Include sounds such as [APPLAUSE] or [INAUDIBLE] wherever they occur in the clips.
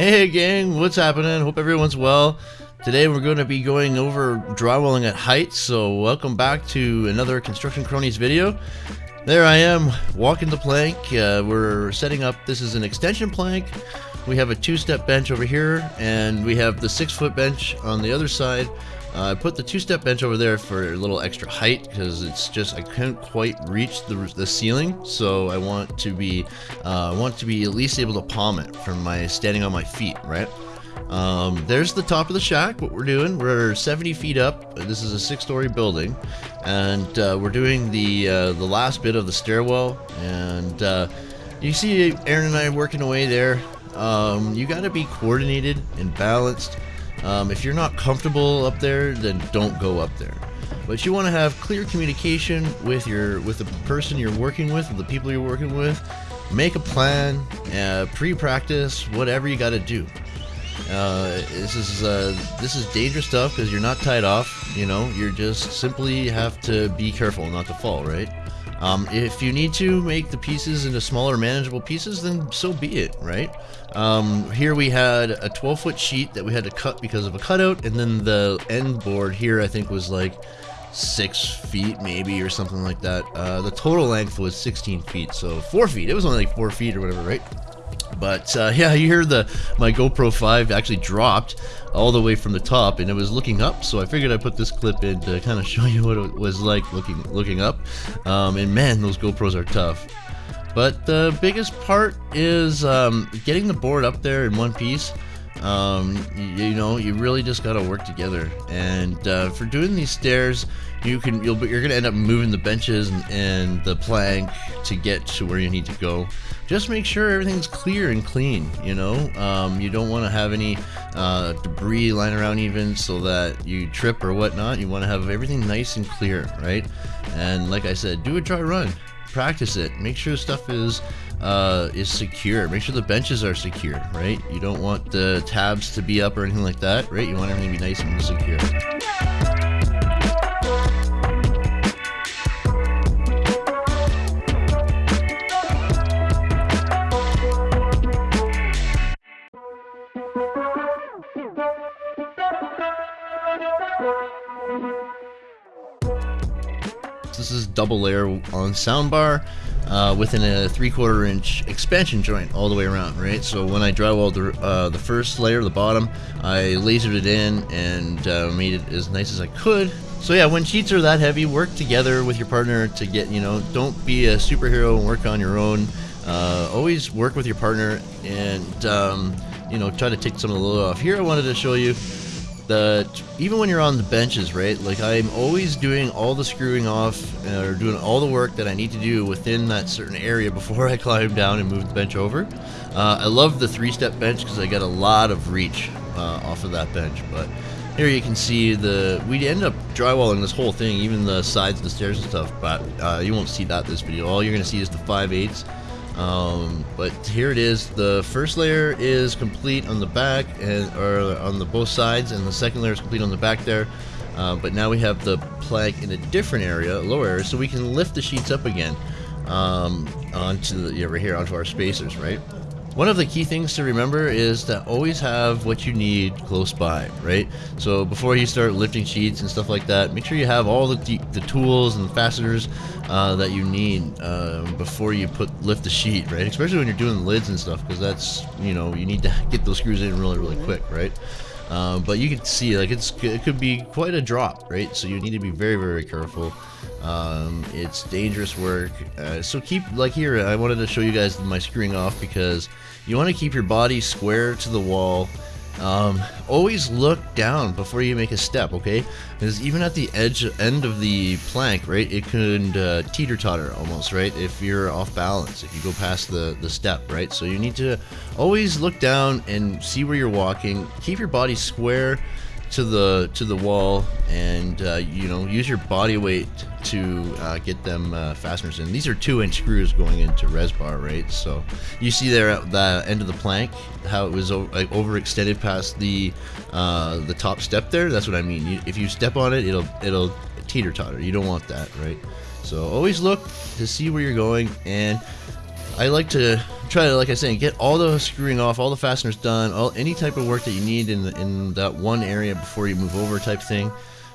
Hey gang, what's happening? Hope everyone's well. Today we're going to be going over drywalling at height, so welcome back to another Construction Cronies video. There I am, walking the plank. Uh, we're setting up, this is an extension plank. We have a two-step bench over here, and we have the six-foot bench on the other side. Uh, I put the two-step bench over there for a little extra height because it's just I couldn't quite reach the, the ceiling, so I want to be uh, I want to be at least able to palm it from my standing on my feet, right? Um, there's the top of the shack. What we're doing, we're 70 feet up. This is a six-story building, and uh, we're doing the uh, the last bit of the stairwell. And uh, you see Aaron and I working away there. Um, you got to be coordinated and balanced. Um, if you're not comfortable up there, then don't go up there. But you want to have clear communication with your with the person you're working with, with the people you're working with. Make a plan, uh, pre-practice, whatever you got to do. Uh, this is uh, this is dangerous stuff because you're not tied off. You know, you're just simply have to be careful not to fall. Right. Um, if you need to make the pieces into smaller, manageable pieces, then so be it. Right. Um, here we had a 12 foot sheet that we had to cut because of a cutout, and then the end board here I think was like six feet maybe or something like that. Uh, the total length was 16 feet, so four feet. It was only like four feet or whatever, right? But uh, [LAUGHS] yeah, you hear the my GoPro 5 actually dropped all the way from the top, and it was looking up. So I figured I'd put this clip in to [LAUGHS] kind of show you what it was like looking looking up. Um, and man, those GoPros are tough. But the biggest part is um, getting the board up there in one piece. Um, you, you, know, you really just gotta work together. And uh, for doing these stairs, you can you'll you're gonna end up moving the benches and, and the plank to get to where you need to go. Just make sure everything's clear and clean. You know, um, you don't want to have any uh, debris lying around even so that you trip or whatnot. You want to have everything nice and clear, right? And like I said, do a dry run practice it. Make sure stuff is uh, is secure. Make sure the benches are secure, right? You don't want the tabs to be up or anything like that, right? You want everything to be nice and secure. This is double layer on soundbar uh, within a three quarter inch expansion joint all the way around, right? So when I drywalled the, uh, the first layer, the bottom, I lasered it in and uh, made it as nice as I could. So yeah, when sheets are that heavy, work together with your partner to get, you know, don't be a superhero and work on your own. Uh, always work with your partner and, um, you know, try to take some of the load off. Here I wanted to show you that even when you're on the benches, right? Like I'm always doing all the screwing off uh, or doing all the work that I need to do within that certain area [LAUGHS] before I climb down and move the bench over. Uh, I love the three-step bench because I get a lot of reach uh, off of that bench. But here you can see the we end up drywalling this whole thing, even the sides of the stairs and stuff. But uh, you won't see that this video. All you're gonna see is the 5 eighths um, but here it is. The first layer is complete on the back and or on the both sides, and the second layer is complete on the back there. Uh, but now we have the plank in a different area, lower area, so we can lift the sheets up again um, onto the, over here onto our spacers, right? One of the key things to remember is to always have what you need close by, right? So before you start lifting sheets and stuff like that, make sure you have all the, the tools and fasteners uh, that you need uh, before you put lift the sheet, right? Especially when you're doing lids and stuff, because that's, you know, you need to get those screws in really, really quick, right? Um, but you can see like it's it could be quite a drop right? So you need to be very very careful. Um, it's dangerous work. Uh, so keep like here I wanted to show you guys my screwing off because you want to keep your body square to the wall um, always look down before you make a step, okay? Because even at the edge end of the plank, right, it could uh, teeter totter almost, right? If you're off balance, if you go past the the step, right? So you need to always look down and see where you're walking. Keep your body square to the to the wall and uh, you know use your body weight to uh, get them uh, fasteners in. These are two inch screws going into resbar right? So you see there at the end of the plank how it was like overextended past the uh, the top step there? That's what I mean. You, if you step on it it'll it'll teeter totter. You don't want that right? So always look to see where you're going and I like to try to, like I said, get all the screwing off, all the fasteners done, all any type of work that you need in the, in that one area before you move over, type thing.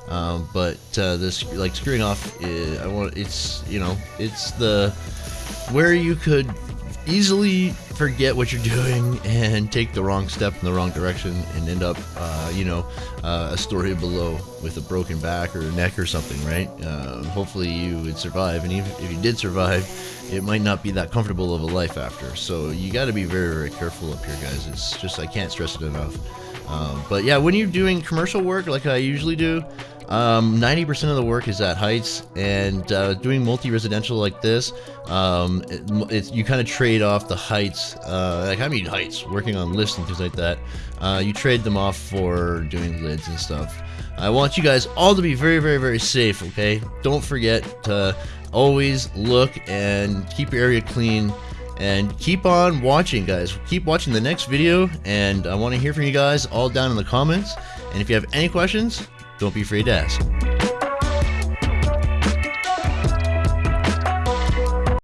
Um, but uh, this like screwing off, is, I want it's you know it's the where you could easily forget what you're doing and take the wrong step in the wrong direction and end up, uh, you know, uh, a story below with a broken back or neck or something, right? Uh, hopefully you would survive, and even if you did survive, it might not be that comfortable of a life after. So you got to be very, very careful up here, guys. It's just I can't stress it enough. Um, but yeah, when you're doing commercial work like I usually do, um, 90% of the work is at heights, and uh, doing multi-residential like this, um, it, you kind of trade off the heights. Uh, like I mean heights, working on lifts and things like that. Uh, you trade them off for doing lids and stuff. I want you guys all to be very, very, very safe. Okay, don't forget to always look and keep your area clean. And keep on watching, guys. Keep watching the next video, and I want to hear from you guys all down in the comments. And if you have any questions, don't be afraid to ask.